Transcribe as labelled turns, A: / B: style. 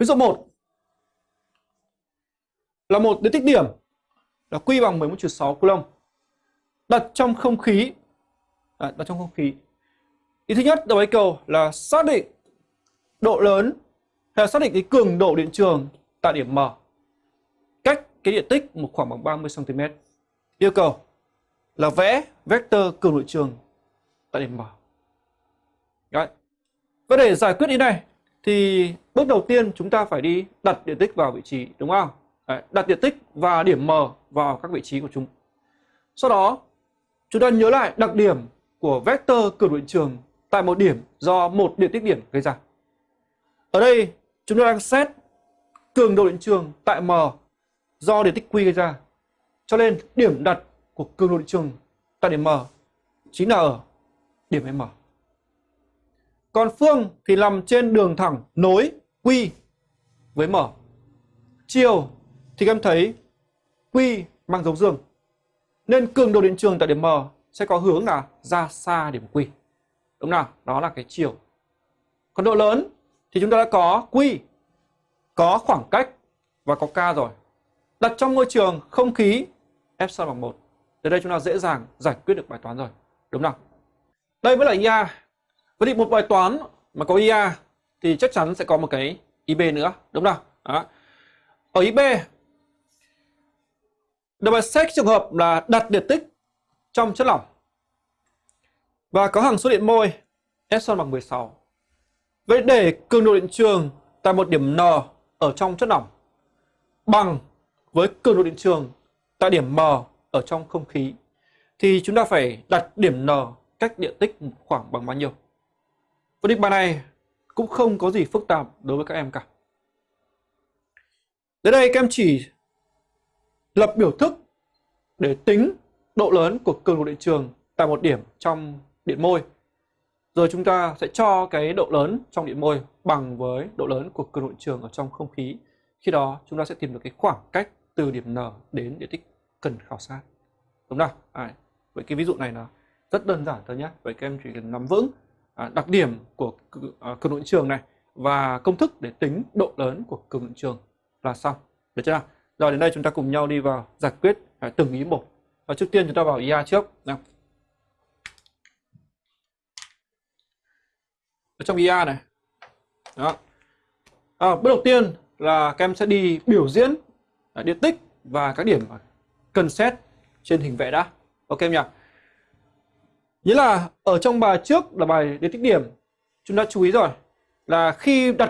A: Ví dụ 1 là một điện tích điểm là Q bằng 11 6 coulomb đặt trong không khí à, đặt trong không khí. Ý thứ nhất đầu yêu cầu là xác định độ lớn hay là xác định cái cường độ điện trường tại điểm M cách cái điện tích một khoảng bằng 30 cm. Yêu cầu là vẽ vector cường độ trường tại điểm M. Đấy. Và để giải quyết ý này thì bước đầu tiên chúng ta phải đi đặt điện tích vào vị trí đúng không? Đấy, đặt điện tích và điểm M vào các vị trí của chúng. Sau đó chúng ta nhớ lại đặc điểm của vector cường độ điện trường tại một điểm do một điện tích điểm gây ra. Ở đây chúng ta đang xét cường độ điện trường tại M do điện tích Q gây ra. Cho nên điểm đặt của cường độ điện trường tại điểm M chính là ở điểm M. Còn phương thì nằm trên đường thẳng nối Q với M. Chiều thì các em thấy Q mang dấu dương. Nên cường độ điện trường tại điểm M sẽ có hướng là ra xa điểm Q. Đúng nào? Đó là cái chiều. Còn độ lớn thì chúng ta đã có Q, có khoảng cách và có K rồi. Đặt trong môi trường không khí epsilon bằng 1. Từ đây chúng ta dễ dàng giải quyết được bài toán rồi. Đúng không? Đây mới là IA. Vậy thì một bài toán mà có IA thì chắc chắn sẽ có một cái IB nữa. Đúng không? Đó. Ở IB được bài xét trường hợp là đặt điện tích trong chất lỏng và có hằng số điện môi epsilon bằng 16. Vậy để cường độ điện trường tại một điểm N ở trong chất lỏng bằng với cường độ điện trường tại điểm M ở trong không khí thì chúng ta phải đặt điểm N cách điện tích khoảng bằng bao nhiêu. Và định bài này cũng không có gì phức tạp đối với các em cả. Đến đây các em chỉ lập biểu thức để tính độ lớn của cường độ điện trường tại một điểm trong điện môi. Rồi chúng ta sẽ cho cái độ lớn trong điện môi bằng với độ lớn của cường độ điện trường ở trong không khí. Khi đó chúng ta sẽ tìm được cái khoảng cách từ điểm N đến điện tích cần khảo sát. Đúng không? À, vậy cái ví dụ này là rất đơn giản thôi nhé. Vậy các em chỉ cần nắm vững À, đặc điểm của cường à, độ điện trường này và công thức để tính độ lớn của cường độ điện trường là xong. Được chưa? Rồi đến đây chúng ta cùng nhau đi vào giải quyết à, từng ý một. Và trước tiên chúng ta vào IA trước. Nào. Ở trong IA này. Đó. À, bước đầu tiên là các em sẽ đi biểu diễn điện tích và các điểm cần xét trên hình vẽ đã. Ok em nhỉ? Nghĩa là ở trong bài trước là bài đến tích điểm, chúng ta chú ý rồi, là khi đặt